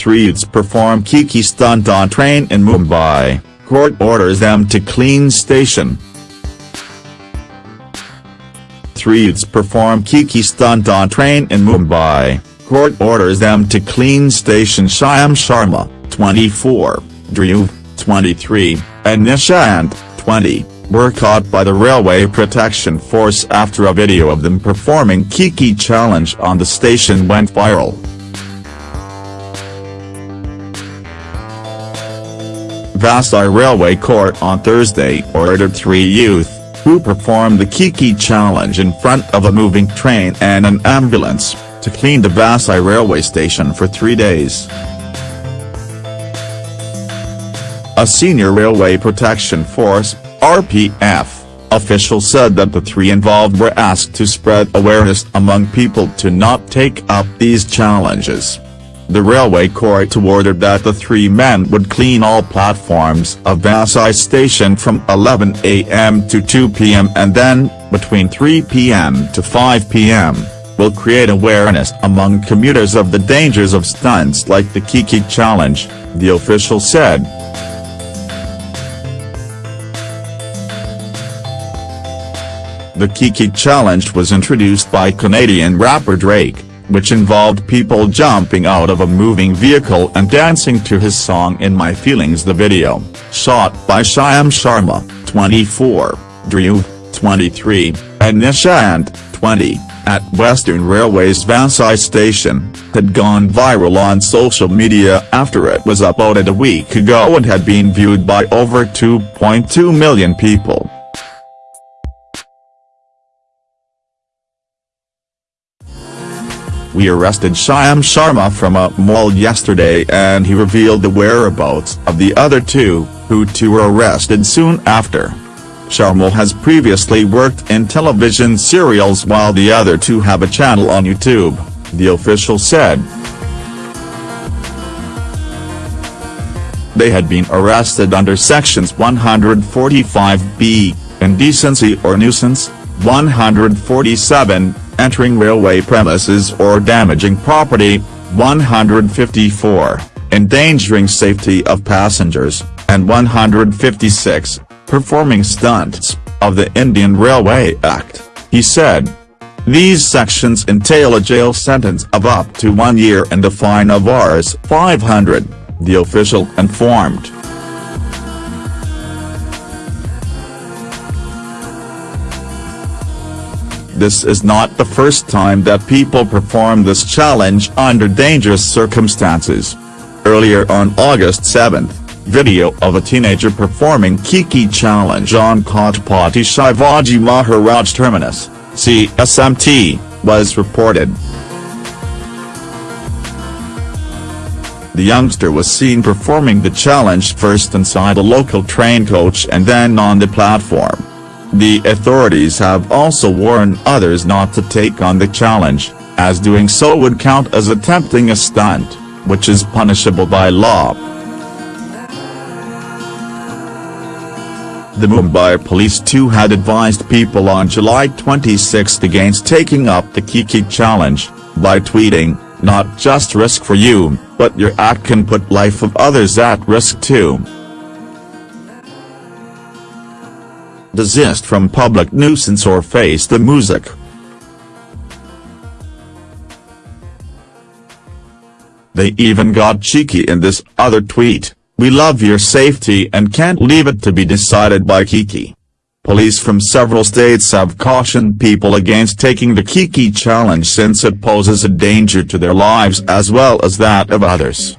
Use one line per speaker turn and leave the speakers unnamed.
Three youths perform Kiki stunt on train in Mumbai, court orders them to clean station. Three youths perform Kiki stunt on train in Mumbai, court orders them to clean station Shyam Sharma, 24, Dhruv, 23, and Nishant, 20, were caught by the Railway Protection Force after a video of them performing Kiki challenge on the station went viral. Vasai Railway Court on Thursday ordered three youth, who performed the Kiki challenge in front of a moving train and an ambulance, to clean the Vasai railway station for three days. A senior Railway Protection Force, RPF, official said that the three involved were asked to spread awareness among people to not take up these challenges. The railway court ordered that the three men would clean all platforms of Vasai station from 11 am to 2 pm and then, between 3 pm to 5 pm, will create awareness among commuters of the dangers of stunts like the Kiki challenge, the official said. The Kiki challenge was introduced by Canadian rapper Drake which involved people jumping out of a moving vehicle and dancing to his song In My Feelings the video, shot by Shyam Sharma, 24, Dhruv, 23, and Nishant, 20, at Western Railway's Vasai station, had gone viral on social media after it was uploaded a week ago and had been viewed by over 2.2 million people. We arrested Shyam Sharma from a mall yesterday and he revealed the whereabouts of the other two, who too were arrested soon after. Sharma has previously worked in television serials while the other two have a channel on YouTube, the official said. They had been arrested under sections 145b, indecency or nuisance, 147, entering railway premises or damaging property, 154, endangering safety of passengers, and 156, performing stunts, of the Indian Railway Act, he said. These sections entail a jail sentence of up to one year and a fine of Rs 500, the official informed. This is not the first time that people perform this challenge under dangerous circumstances. Earlier on August 7, video of a teenager performing Kiki challenge on Chhatrapati Shivaji Maharaj Terminus, CSMT, was reported. The youngster was seen performing the challenge first inside a local train coach and then on the platform. The authorities have also warned others not to take on the challenge, as doing so would count as attempting a stunt, which is punishable by law. The Mumbai police too had advised people on July 26 against taking up the Kiki challenge, by tweeting, not just risk for you, but your act can put life of others at risk too. Desist from public nuisance or face the music. They even got cheeky in this other tweet, we love your safety and can't leave it to be decided by Kiki. Police from several states have cautioned people against taking the Kiki challenge since it poses a danger to their lives as well as that of others.